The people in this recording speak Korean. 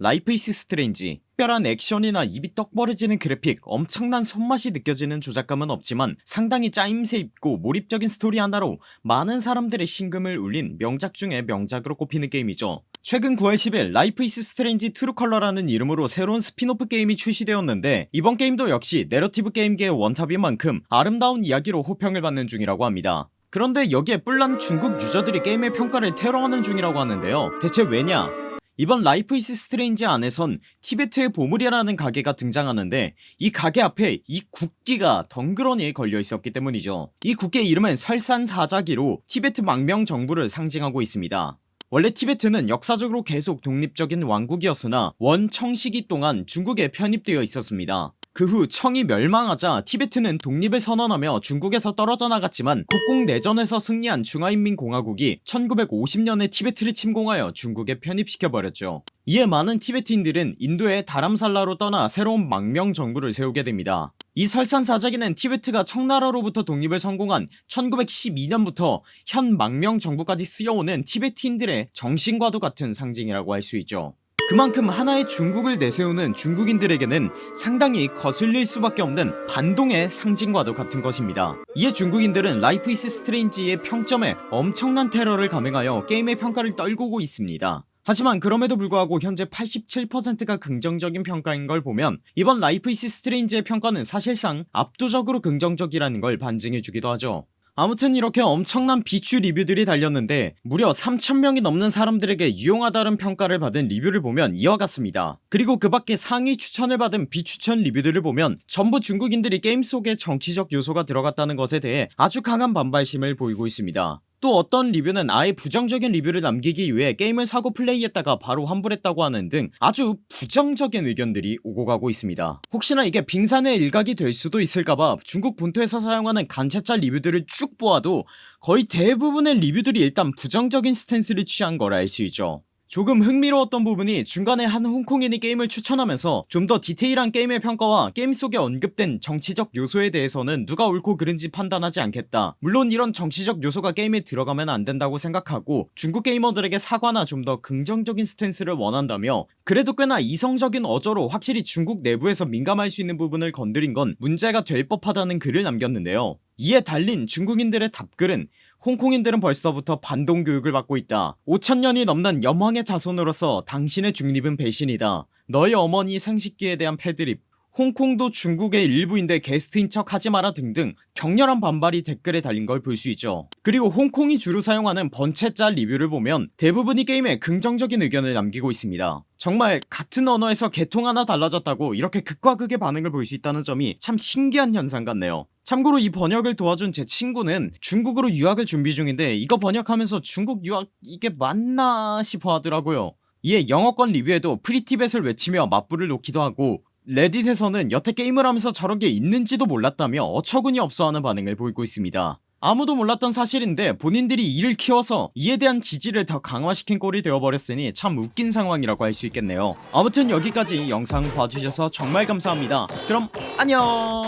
Life is Strange 특별한 액션이나 입이 떡 벌어지는 그래픽 엄청난 손맛이 느껴지는 조작감은 없지만 상당히 짜임새 있고 몰입적인 스토리 하나로 많은 사람들의 심금을 울린 명작 중의 명작으로 꼽히는 게임이죠. 최근 9월 10일 Life is Strange True Colors라는 이름으로 새로운 스핀오프 게임이 출시되었는데 이번 게임도 역시 내러티브 게임계의 원탑인 만큼 아름다운 이야기로 호평을 받는 중이라고 합니다. 그런데 여기에 뿔난 중국 유저들이 게임의 평가를 테러하는 중이라고 하는데요. 대체 왜냐 이번 Life is Strange 안에선 티베트의 보물이라는 가게가 등장하는데 이 가게 앞에 이 국기가 덩그러니 걸려 있었기 때문이죠. 이 국기의 이름은 설산사자기로 티베트 망명 정부를 상징하고 있습니다. 원래 티베트는 역사적으로 계속 독립적인 왕국이었으나 원청시기 동안 중국에 편입되어 있었습니다 그 후 청이 멸망하자 티베트는 독립을 선언하며 중국에서 떨어져 나갔지만 국공내전에서 승리한 중화인민공화국이 1950년에 티베트를 침공하여 중국에 편입시켜버렸죠. 이에 많은 티베트인들은 인도의 다람살라로 떠나 새로운 망명 정부를 세우게 됩니다. 이 설산사자기는 티베트가 청나라로부터 독립을 성공한 1912년부터 현 망명 정부까지 쓰여오는 티베트인들의 정신과도 같은 상징이라고 할 수 있죠 그만큼 하나의 중국을 내세우는 중국인들에게는 상당히 거슬릴 수밖에 없는 반동의 상징과도 같은 것입니다. 이에 중국인들은 Life is Strange의 평점에 엄청난 테러를 감행하여 게임의 평가를 떨구고 있습니다. 하지만 그럼에도 불구하고 현재 87%가 긍정적인 평가인 걸 보면 이번 Life is Strange의 평가는 사실상 압도적으로 긍정적이라는 걸 반증해주기도 하죠 아무튼 이렇게 엄청난 비추 리뷰들이 달렸는데 무려 3천명이 넘는 사람들에게 유용하다는 평가를 받은 리뷰를 보면 이와 같습니다. 그리고 그 밖에 상위 추천을 받은 비추천 리뷰들을 보면 전부 중국인들이 게임 속에 정치적 요소가 들어갔다는 것에 대해 아주 강한 반발심을 보이고 있습니다 또 어떤 리뷰는 아예 부정적인 리뷰를 남기기 위해 게임을 사고 플레이했다가 바로 환불했다고 하는 등 아주 부정적인 의견들이 오고 가고 있습니다. 혹시나 이게 빙산의 일각이 될 수도 있을까봐 중국 본토에서 사용하는 간체짜 리뷰들을 쭉 보아도 거의 대부분의 리뷰들이 일단 부정적인 스탠스를 취한 걸 알 수 있죠 조금 흥미로웠던 부분이 중간에 한 홍콩인이 게임을 추천하면서 좀 더 디테일한 게임의 평가와 게임 속에 언급된 정치적 요소에 대해서는 누가 옳고 그른지 판단하지 않겠다. 물론 이런 정치적 요소가 게임에 들어가면 안된다고 생각하고 중국 게이머들에게 사과나 좀 더 긍정적인 스탠스를 원한다며 그래도 꽤나 이성적인 어조로 확실히 중국 내부에서 민감할 수 있는 부분을 건드린 건 문제가 될 법하다는 글을 남겼는데요 이에 달린 중국인들의 답글은 홍콩인들은 벌써부터 반동 교육을 받고 있다. 5천년이 넘는 염왕의 자손으로서 당신의 중립은 배신이다. 너희 어머니 생식기에 대한 패드립 홍콩도 중국의 일부인데 게스트인 척 하지마라 등등 격렬한 반발이 댓글에 달린 걸 볼 수 있죠. 그리고 홍콩이 주로 사용하는 번체짤 리뷰를 보면 대부분이 게임에 긍정적인 의견을 남기고 있습니다. 정말 같은 언어에서 개통 하나 달라졌다고 이렇게 극과 극의 반응을 볼 수 있다는 점이 참 신기한 현상 같네요 참고로 이 번역을 도와준 제 친구는 중국으로 유학을 준비 중인데 이거 번역하면서 중국 유학 이게 맞나 싶어 하더라고요. 이에 영어권 리뷰에도 Free Tibet을 외치며 맞불을 놓기도 하고 Reddit에서는 여태 게임을 하면서 저런게 있는지도 몰랐다며 어처구니 없어하는 반응을 보이고 있습니다. 아무도 몰랐던 사실인데 본인들이 이를 키워서 이에 대한 지지를 더 강화시킨 꼴이 되어버렸으니 참 웃긴 상황이라고 할 수 있겠네요. 아무튼 여기까지 영상 봐주셔서 정말 감사합니다. 그럼 안녕